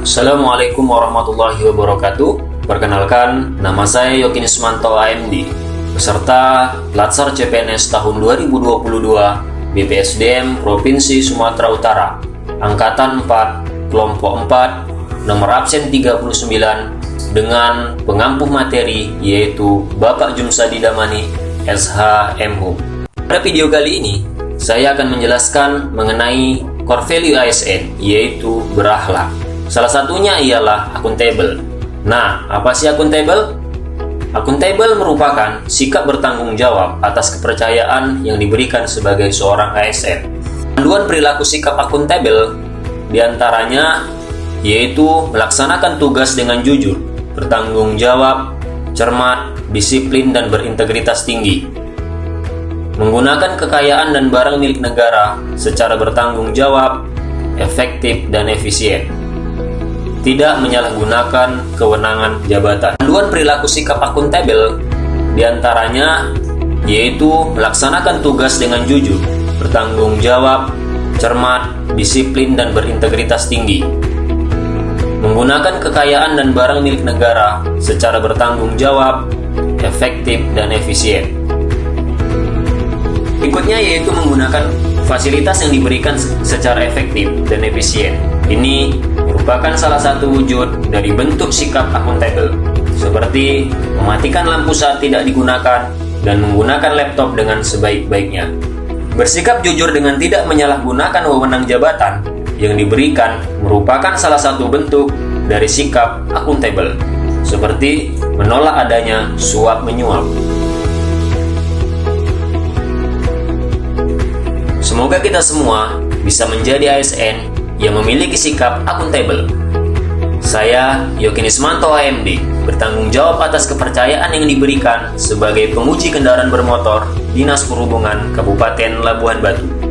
Assalamualaikum warahmatullahi wabarakatuh. Perkenalkan, nama saya Yokin Ismanto AMD Peserta Latsar CPNS tahun 2022 BPSDM Provinsi Sumatera Utara. Angkatan 4, Kelompok 4, nomor absen 39 dengan pengampuh materi yaitu Bapak Jumsadi Damani SHMU Pada video kali ini, saya akan menjelaskan mengenai core value ASN yaitu berakhlak Salah satunya ialah akuntabel. Nah, apa sih akuntabel? Akuntabel merupakan sikap bertanggung jawab atas kepercayaan yang diberikan sebagai seorang ASN. Panduan perilaku sikap akuntabel di antaranya yaitu melaksanakan tugas dengan jujur, bertanggung jawab, cermat, disiplin, dan berintegritas tinggi. Menggunakan kekayaan dan barang milik negara secara bertanggung jawab, efektif, dan efisien tidak menyalahgunakan kewenangan jabatan. Panduan perilaku sikap akuntabel di antaranya yaitu melaksanakan tugas dengan jujur, bertanggung jawab, cermat, disiplin, dan berintegritas tinggi. Menggunakan kekayaan dan barang milik negara secara bertanggung jawab, efektif, dan efisien. Berikutnya yaitu menggunakan fasilitas yang diberikan secara efektif dan efisien. Ini merupakan salah satu wujud dari bentuk sikap akuntabel, seperti mematikan lampu saat tidak digunakan dan menggunakan laptop dengan sebaik-baiknya. Bersikap jujur dengan tidak menyalahgunakan wewenang jabatan yang diberikan merupakan salah satu bentuk dari sikap akuntabel, seperti menolak adanya suap menyuap. Semoga kita semua bisa menjadi ASN yang memiliki sikap akuntabel. Saya, Yokin Ismanto AMD, bertanggung jawab atas kepercayaan yang diberikan sebagai penguji kendaraan bermotor Dinas Perhubungan Kabupaten Labuhan Batu.